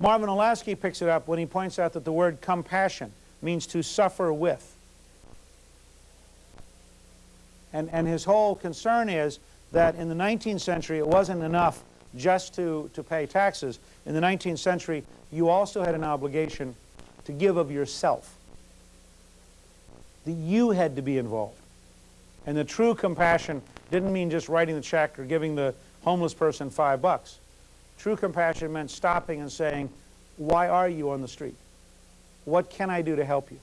Marvin Olasky picks it up when he points out that the word compassion means to suffer with. And, and his whole concern is that in the 19th century it wasn't enough just to, to pay taxes. In the 19th century, you also had an obligation to give of yourself. That you had to be involved. And the true compassion didn't mean just writing the check or giving the homeless person five bucks. True compassion meant stopping and saying, why are you on the street? What can I do to help you?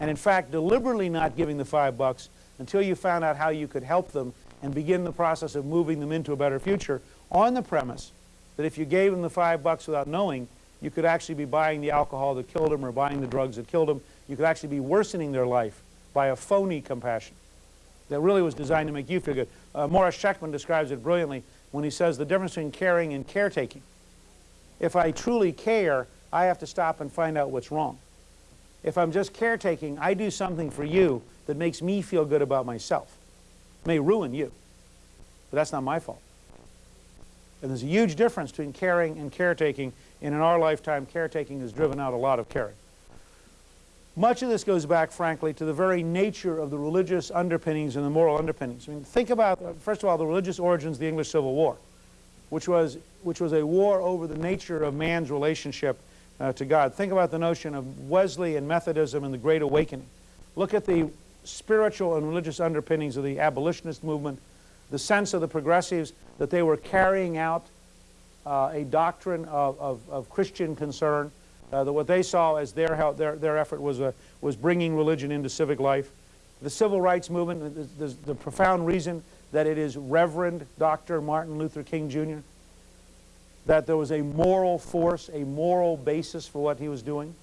And in fact, deliberately not giving the five bucks until you found out how you could help them and begin the process of moving them into a better future on the premise that if you gave them the five bucks without knowing, you could actually be buying the alcohol that killed them or buying the drugs that killed them. You could actually be worsening their life by a phony compassion that really was designed to make you feel good. Uh, Morris Shechtman describes it brilliantly when he says the difference between caring and caretaking. If I truly care, I have to stop and find out what's wrong. If I'm just caretaking, I do something for you that makes me feel good about myself. It may ruin you, but that's not my fault. And there's a huge difference between caring and caretaking, and in our lifetime, caretaking has driven out a lot of caring. Much of this goes back, frankly, to the very nature of the religious underpinnings and the moral underpinnings. I mean, think about, uh, first of all, the religious origins of the English Civil War, which was, which was a war over the nature of man's relationship uh, to God. Think about the notion of Wesley and Methodism and the Great Awakening. Look at the spiritual and religious underpinnings of the abolitionist movement, the sense of the progressives that they were carrying out uh, a doctrine of, of, of Christian concern, that what they saw as their, their, their effort was, uh, was bringing religion into civic life. The civil rights movement, the, the, the profound reason that it is Reverend Dr. Martin Luther King Jr., that there was a moral force, a moral basis for what he was doing.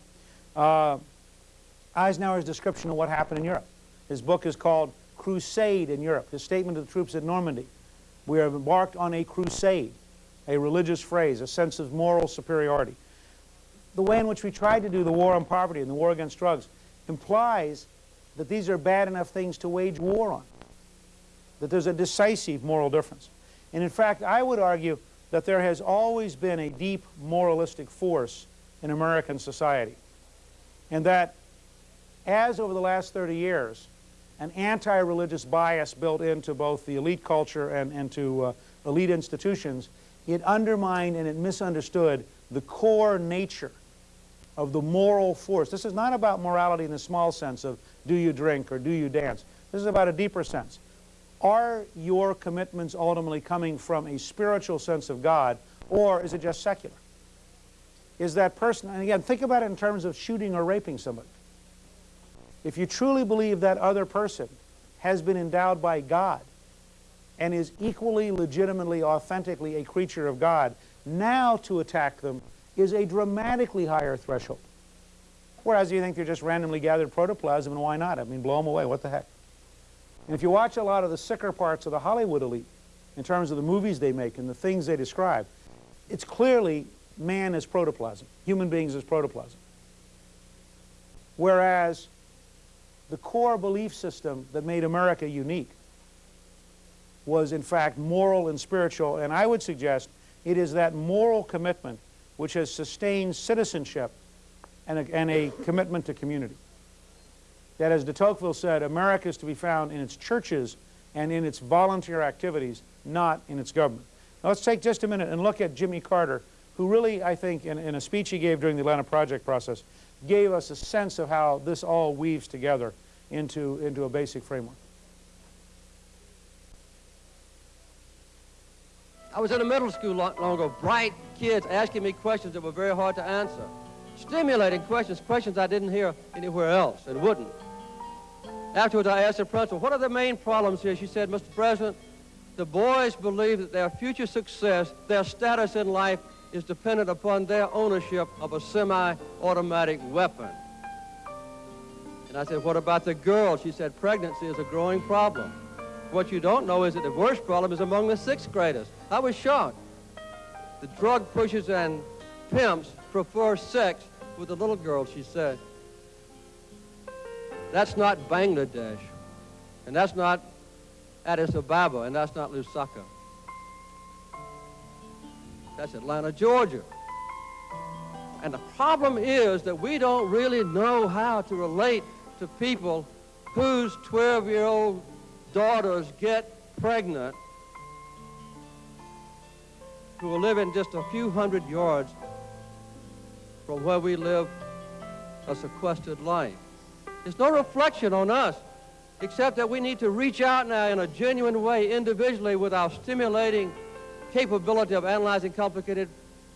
Uh, Eisenhower's description of what happened in Europe. His book is called Crusade in Europe, his statement to the troops at Normandy. We have embarked on a crusade, a religious phrase, a sense of moral superiority the way in which we tried to do the war on poverty and the war against drugs implies that these are bad enough things to wage war on, that there's a decisive moral difference. And in fact, I would argue that there has always been a deep moralistic force in American society, and that as over the last 30 years, an anti-religious bias built into both the elite culture and, and to uh, elite institutions, it undermined and it misunderstood the core nature of the moral force. This is not about morality in the small sense of do you drink or do you dance. This is about a deeper sense. Are your commitments ultimately coming from a spiritual sense of God or is it just secular? Is that person, and again, think about it in terms of shooting or raping somebody. If you truly believe that other person has been endowed by God and is equally, legitimately, authentically a creature of God, now to attack them is a dramatically higher threshold. Whereas you think they're just randomly gathered protoplasm, and why not? I mean, blow them away, what the heck? And if you watch a lot of the sicker parts of the Hollywood elite, in terms of the movies they make and the things they describe, it's clearly man as protoplasm, human beings as protoplasm. Whereas the core belief system that made America unique was in fact moral and spiritual, and I would suggest it is that moral commitment which has sustained citizenship and a, and a commitment to community. That, as de Tocqueville said, America is to be found in its churches and in its volunteer activities, not in its government. Now let's take just a minute and look at Jimmy Carter, who really, I think, in, in a speech he gave during the Atlanta Project process, gave us a sense of how this all weaves together into, into a basic framework. I was in a middle school long, long ago, bright kids asking me questions that were very hard to answer. Stimulating questions, questions I didn't hear anywhere else and wouldn't. Afterwards, I asked the principal, what are the main problems here? She said, Mr. President, the boys believe that their future success, their status in life, is dependent upon their ownership of a semi-automatic weapon. And I said, what about the girls? She said, pregnancy is a growing problem. What you don't know is that the worst problem is among the sixth graders. I was shocked. The drug pushers and pimps prefer sex with the little girls, she said. That's not Bangladesh, and that's not Addis Ababa, and that's not Lusaka. That's Atlanta, Georgia. And the problem is that we don't really know how to relate to people whose 12-year-old daughters get pregnant who are living just a few hundred yards from where we live a sequestered life. It's no reflection on us, except that we need to reach out now in a genuine way individually with our stimulating capability of analyzing complicated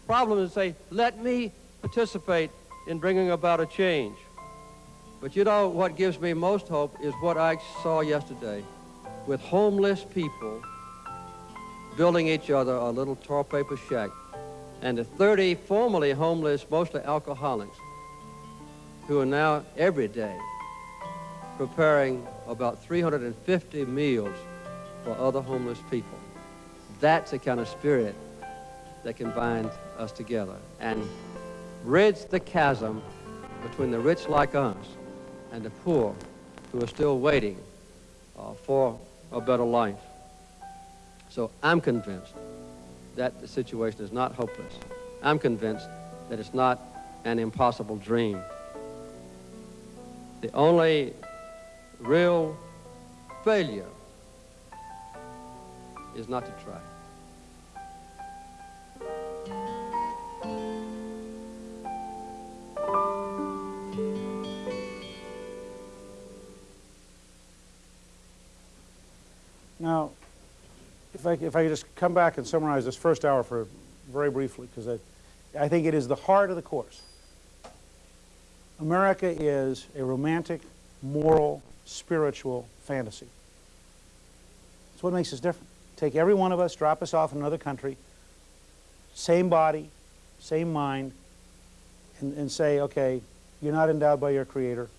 problems and say, let me participate in bringing about a change. But you know what gives me most hope is what I saw yesterday with homeless people building each other a little tar paper shack and the 30 formerly homeless, mostly alcoholics, who are now every day preparing about 350 meals for other homeless people. That's the kind of spirit that can bind us together and bridge the chasm between the rich like us and the poor who are still waiting uh, for a better life. So I'm convinced that the situation is not hopeless. I'm convinced that it's not an impossible dream. The only real failure is not to try. Now, if I, if I could just come back and summarize this first hour for very briefly, because I, I think it is the heart of the course. America is a romantic, moral, spiritual fantasy. That's what makes us different. Take every one of us, drop us off in another country, same body, same mind, and, and say, okay, you're not endowed by your Creator.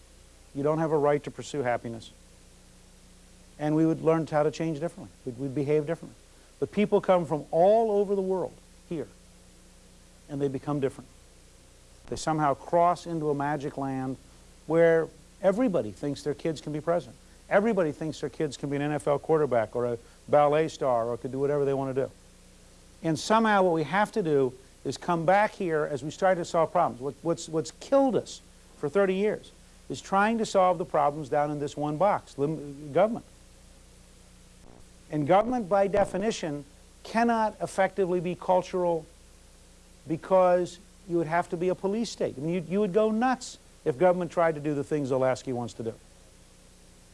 You don't have a right to pursue happiness and we would learn how to change differently. We'd, we'd, behave differently. But people come from all over the world here, and they become different. They somehow cross into a magic land where everybody thinks their kids can be president. Everybody thinks their kids can be an NFL quarterback or a ballet star or could do whatever they want to do. And somehow what we have to do is come back here as we start to solve problems. What, what's, what's killed us for 30 years is trying to solve the problems down in this one box, government. And government, by definition, cannot effectively be cultural because you would have to be a police state. I mean, you, you would go nuts if government tried to do the things Olasky wants to do.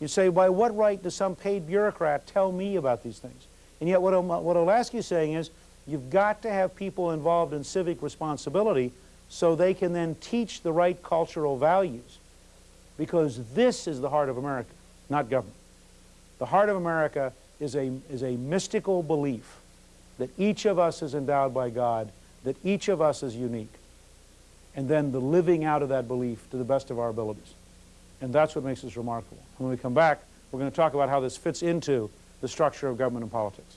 You'd say, by what right does some paid bureaucrat tell me about these things? And yet what, what Olasky is saying is, you've got to have people involved in civic responsibility so they can then teach the right cultural values. Because this is the heart of America, not government. The heart of America is a, is a mystical belief that each of us is endowed by God, that each of us is unique, and then the living out of that belief to the best of our abilities. And that's what makes us remarkable. When we come back, we're going to talk about how this fits into the structure of government and politics.